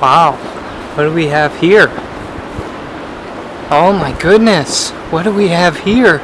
Wow, what do we have here? Oh my goodness, what do we have here?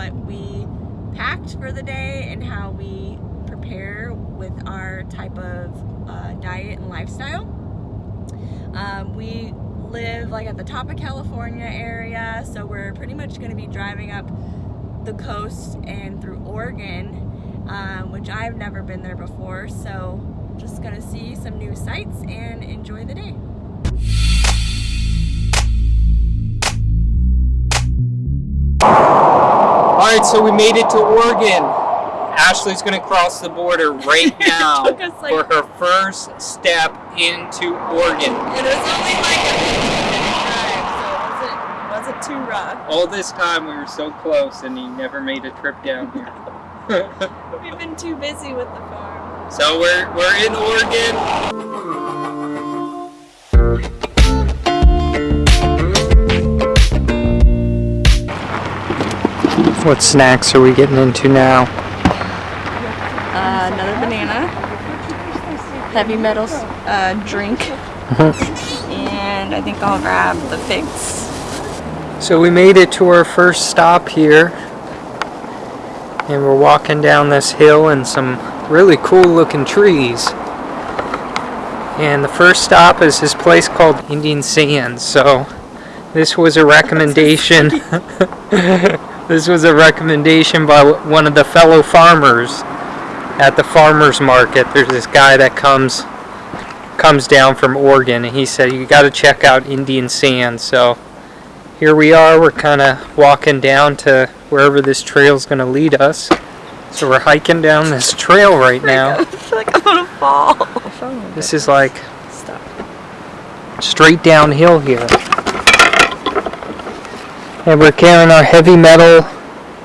What we packed for the day and how we prepare with our type of uh, diet and lifestyle. Um, we live like at the top of California area, so we're pretty much going to be driving up the coast and through Oregon, um, which I've never been there before. So just going to see some new sights and enjoy the day. All right, so we made it to Oregon. Ashley's gonna cross the border right now us, like- for her first step into Oregon. It was only like a 15 minute drive, so it wasn't, wasn't too rough. All this time we were so close and he never made a trip down here. We've been too busy with the farm. so we're, we're in Oregon. What snacks are we getting into now? Uh, another banana, heavy metal uh, drink, and I think I'll grab the figs. So we made it to our first stop here. And we're walking down this hill and some really cool looking trees. And the first stop is this place called Indian Sands. So this was a recommendation. this was a recommendation by one of the fellow farmers at the farmers market. There's this guy that comes comes down from Oregon and he said you got to check out Indian Sands. So here we are we're kind of walking down to wherever this trail is going to lead us so we're hiking down this trail right now I feel like I'm gonna fall. this is like Stop. straight downhill here and we're carrying our heavy metal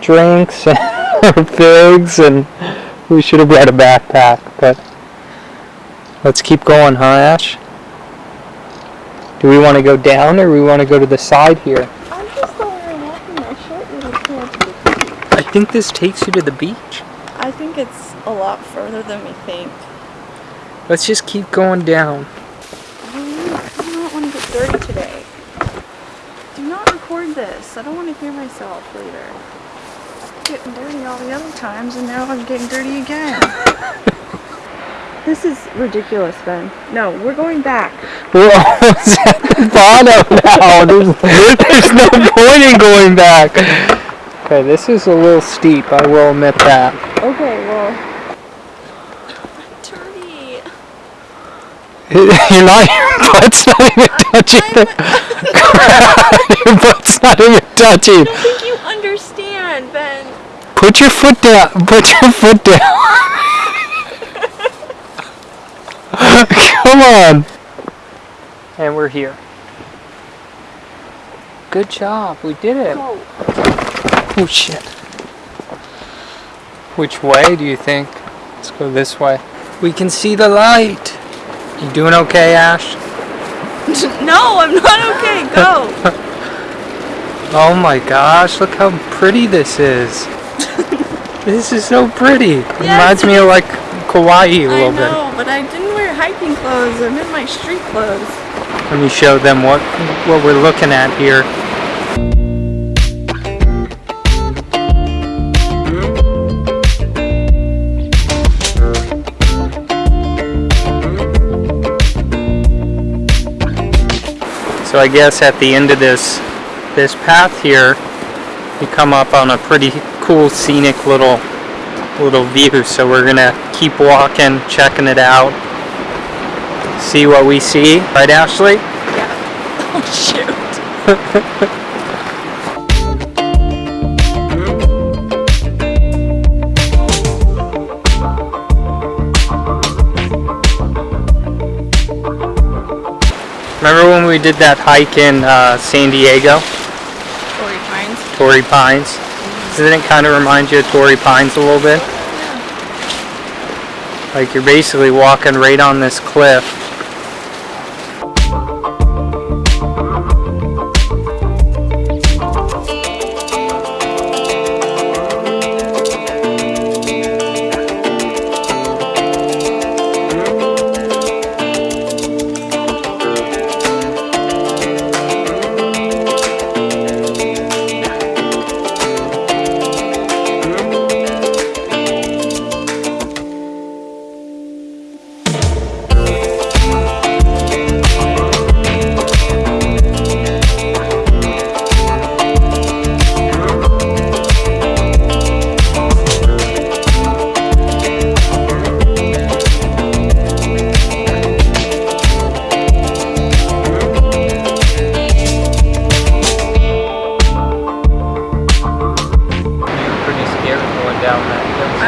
drinks and our figs and we should have brought a backpack but let's keep going huh ash do we want to go down or we want to go to the side here I'm just over walking my short little. I think this takes you to the beach. I think it's a lot further than we think. Let's just keep going down. I do not want to get dirty today. Do not record this. I don't want to hear myself later. Getting dirty all the other times, and now I'm getting dirty again. this is ridiculous, Ben. No, we're going back. We're almost at the bottom now. There's, there's no point in going back. Okay, this is a little steep, I will admit that. Okay, well. Dirty. You're not, your butt's not even touching the Your butt's not even touching. I don't think you understand, Ben. Put your foot down. Put your foot down. Come on. And we're here. Good job. We did it. Go. Oh shit. Which way do you think? Let's go this way. We can see the light. You doing okay, Ash? No, I'm not okay. Go. Oh my gosh, look how pretty this is. this is so pretty. It reminds me of like Kauai a little bit. I know, but I didn't wear hiking clothes. I'm in my street clothes. Let me show them what what we're looking at here. So I guess at the end of this this path here, you come up on a pretty cool scenic little little view. So we're gonna keep walking, checking it out, see what we see. Right, Ashley? Yeah. Oh shoot. Remember when we did that hike in uh, San Diego, Torrey Pines. Torrey Pines? Doesn't it kind of remind you of Torrey Pines a little bit? Yeah. Like you're basically walking right on this cliff.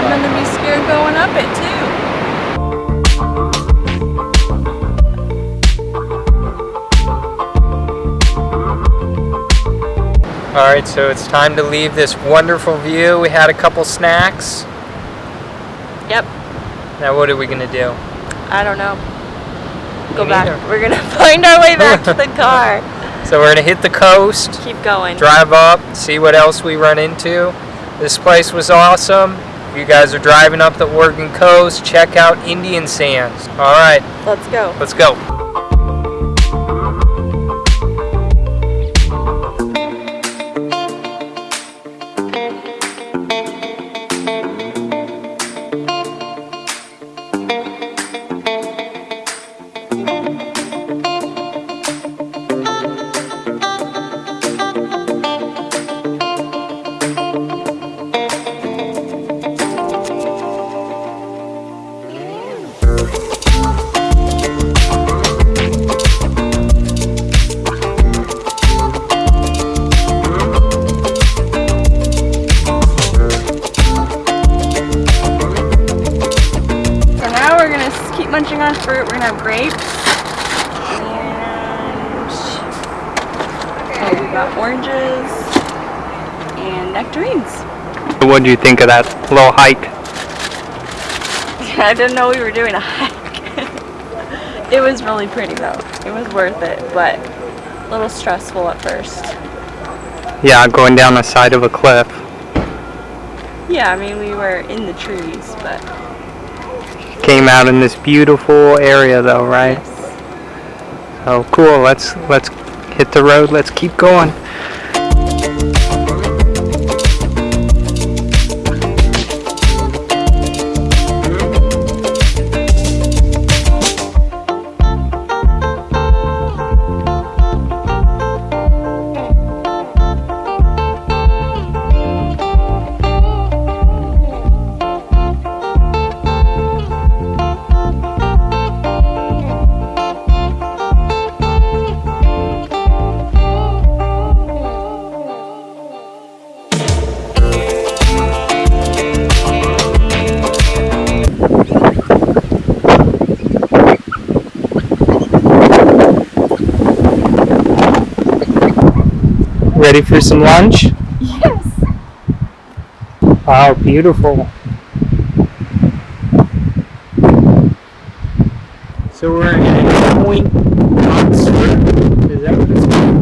I'm gonna be scared going up it too. Alright, so it's time to leave this wonderful view. We had a couple snacks. Yep. Now what are we gonna do? I don't know. Go Me back. neither. We're gonna find our way back to the car. So we're gonna hit the coast, Keep going. drive up, see what else we run into. This place was awesome. You guys are driving up the Oregon coast, check out Indian Sands. Alright, Let's go. let's go. Gonna have grapes. And oh, we got oranges and nectarines. What do you think of that little hike? I didn't know we were doing a hike. it was really pretty though. It was worth it, but a little stressful at first. Yeah, going down the side of a cliff. Yeah, I mean we were in the trees, but Came out in this beautiful area though, right? yes. Oh, cool. Let's let's hit the road. Let's keep going. Ready for some lunch? Yes. Wow, beautiful. So we're in Point Oxford. Is that what it's called?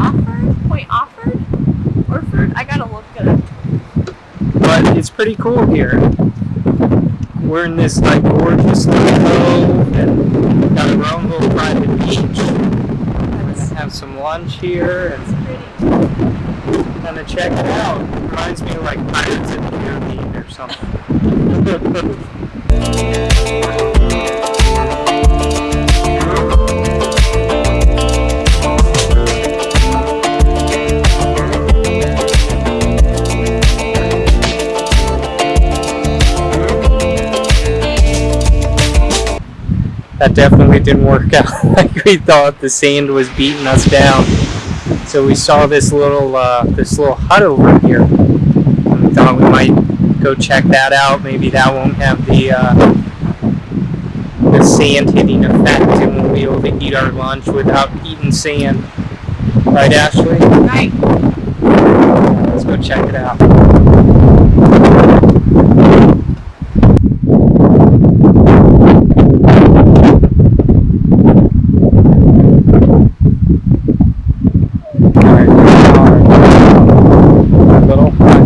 Offord? Point Offord? Orford? I gotta look it up. But it's pretty cool here. We're in this like gorgeous little cove and got our own little private beach. We're gonna have some lunch here and Pretty. kind of check it out. It Reminds me of like Pirates of the Caribbean or something. that definitely didn't work out like we thought. The sand was beating us down. So we saw this little uh, this little hut over here. And we thought we might go check that out. Maybe that won't have the uh, sand hitting effect and we'll be able to eat our lunch without eating sand. Right, Ashley? Right. Let's go check it out. Alright, here we are. Our little hut.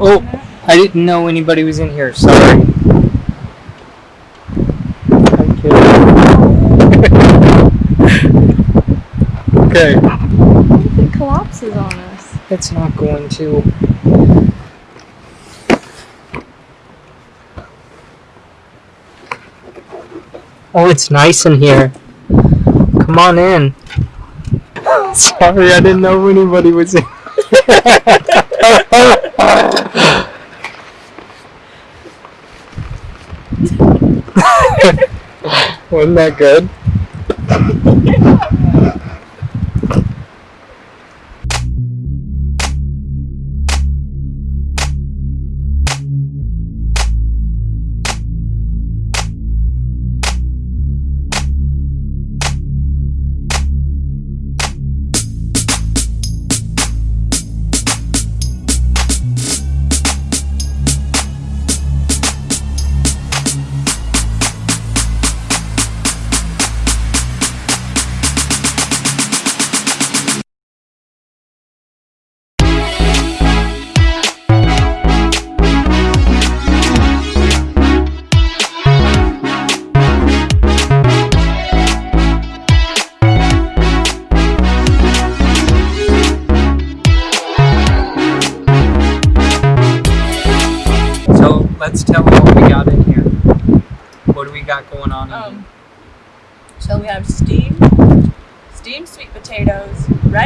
Oh, I didn't know anybody was in here. Sorry. I'm kidding. okay. It collapses on us. It's not going to. Oh, it's nice in here. Come on in. Sorry, I didn't know anybody was in. Wasn't that good?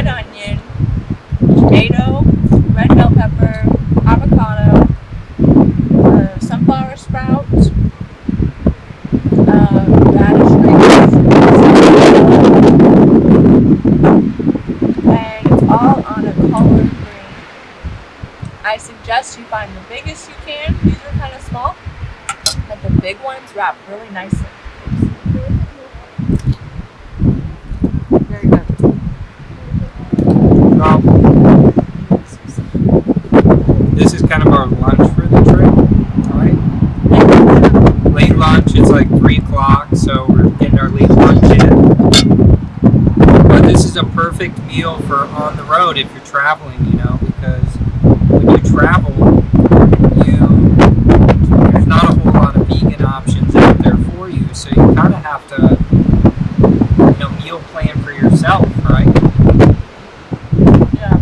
Red onion, tomato, red bell pepper, avocado, uh, sunflower sprouts, uh, radish greens, and it's all on a collard green. I suggest you find the biggest you can. These are kind of small, but the big ones wrap really nicely. Very good. Well, this is kind of our lunch for the trip, right? Late lunch, it's like 3 o'clock, so we're getting our late lunch in. But this is a perfect meal for on the road if you're traveling, you know, because when you travel, you there's not a whole lot of vegan options out there for you, so you kind of have to, you know, meal plan for yourself, right? Yeah.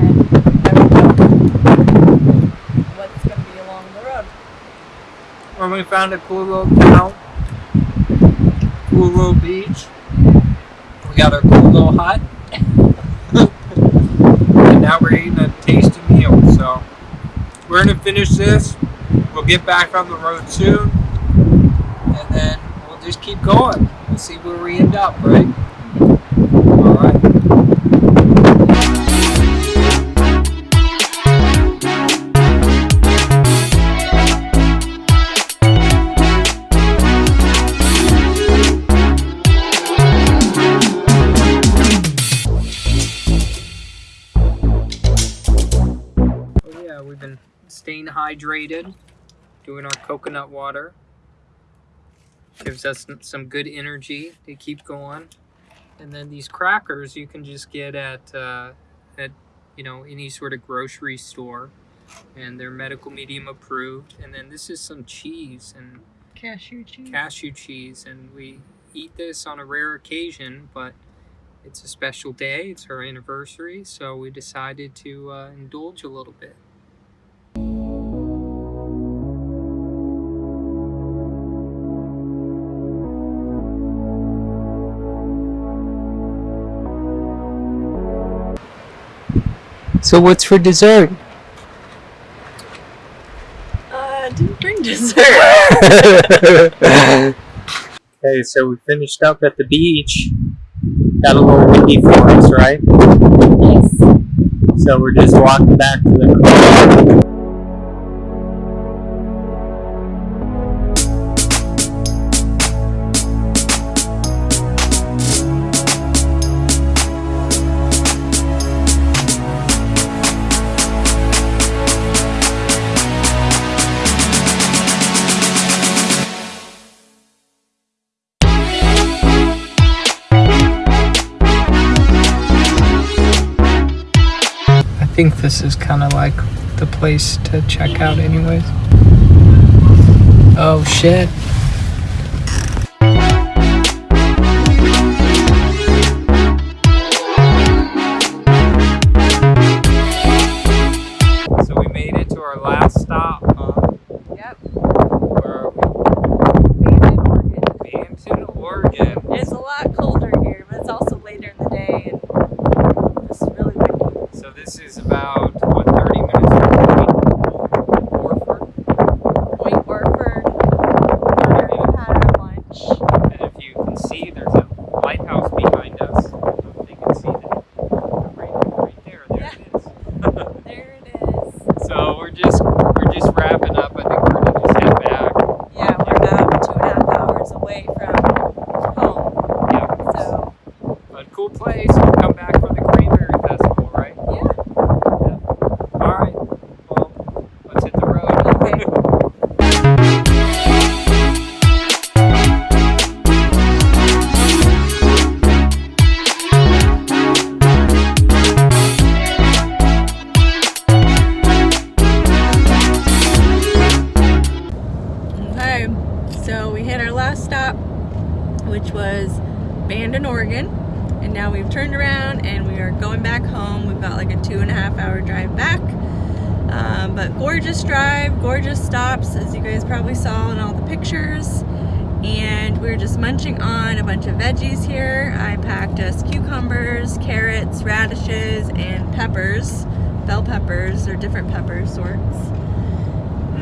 And there we go. What's going to be along the road? When we found a cool little town, cool little beach. We got our cool little hut. and now we're eating a tasty meal. So we're gonna finish this. We'll get back on the road soon. And then we'll just keep going. We'll see where we end up, right? Staying hydrated, doing our coconut water. Gives us some good energy to keep going. And then these crackers you can just get at uh, at you know any sort of grocery store, and they're medical medium approved. And then this is some cheese and Cashew cheese. cashew cheese, and we eat this on a rare occasion, but it's a special day. It's our anniversary, so we decided to uh, indulge a little bit. So what's for dessert? Uh, didn't bring dessert. okay, so we finished up at the beach. Got a little windy for us, right? yes. So we're just walking back to the car. Think this is kind of like the place to check out, anyways. Oh shit. Cool place. Um, but gorgeous drive, gorgeous stops, as you guys probably saw in all the pictures. And we are just munching on a bunch of veggies here. I packed us cucumbers, carrots, radishes, and peppers, bell peppers, or different pepper sorts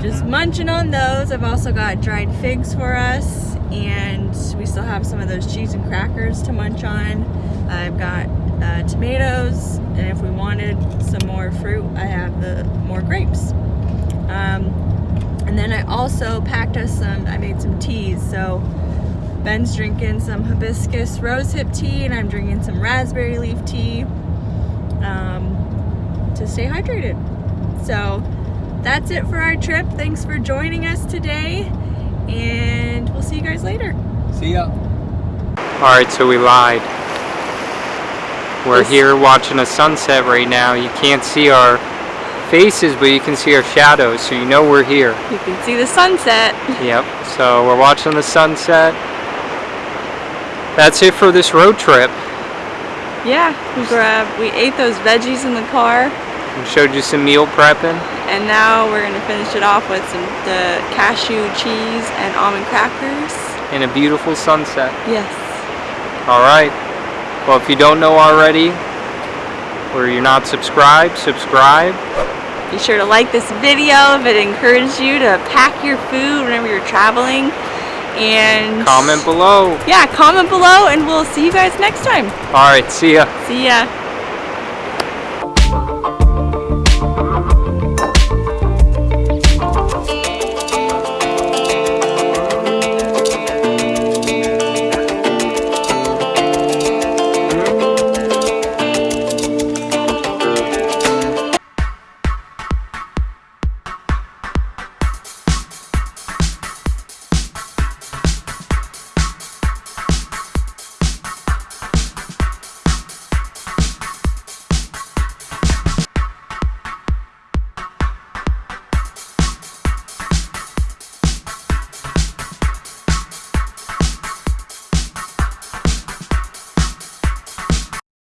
just munching on those. I've also got dried figs for us, and we still have some of those cheese and crackers to munch on. I've got uh, tomatoes, and if we wanted some more fruit, I have the more grapes. Um, and then I also packed us some. I made some teas. So Ben's drinking some hibiscus rosehip tea, and I'm drinking some raspberry leaf tea um, to stay hydrated. So that's it for our trip. Thanks for joining us today, and we'll see you guys later. See ya. All right, so we lied. We're This- here watching a sunset right now. You can't see our faces, but you can see our shadows, so you know we're here. You can see the sunset. Yep. So we're watching the sunset. That's it for this road trip. Yeah, we grabbed, we ate those veggies in the car, We showed you some meal prepping. and now we're gonna finish it off with some the cashew cheese and almond crackers. and a beautiful sunset. Yes. All right. Well, if you don't know already, or you're not subscribed, subscribe. Be sure to like this video if it encouraged you to pack your food whenever you're traveling. And Comment below. Yeah, comment below, and we'll see you guys next time. All right. See ya. See ya.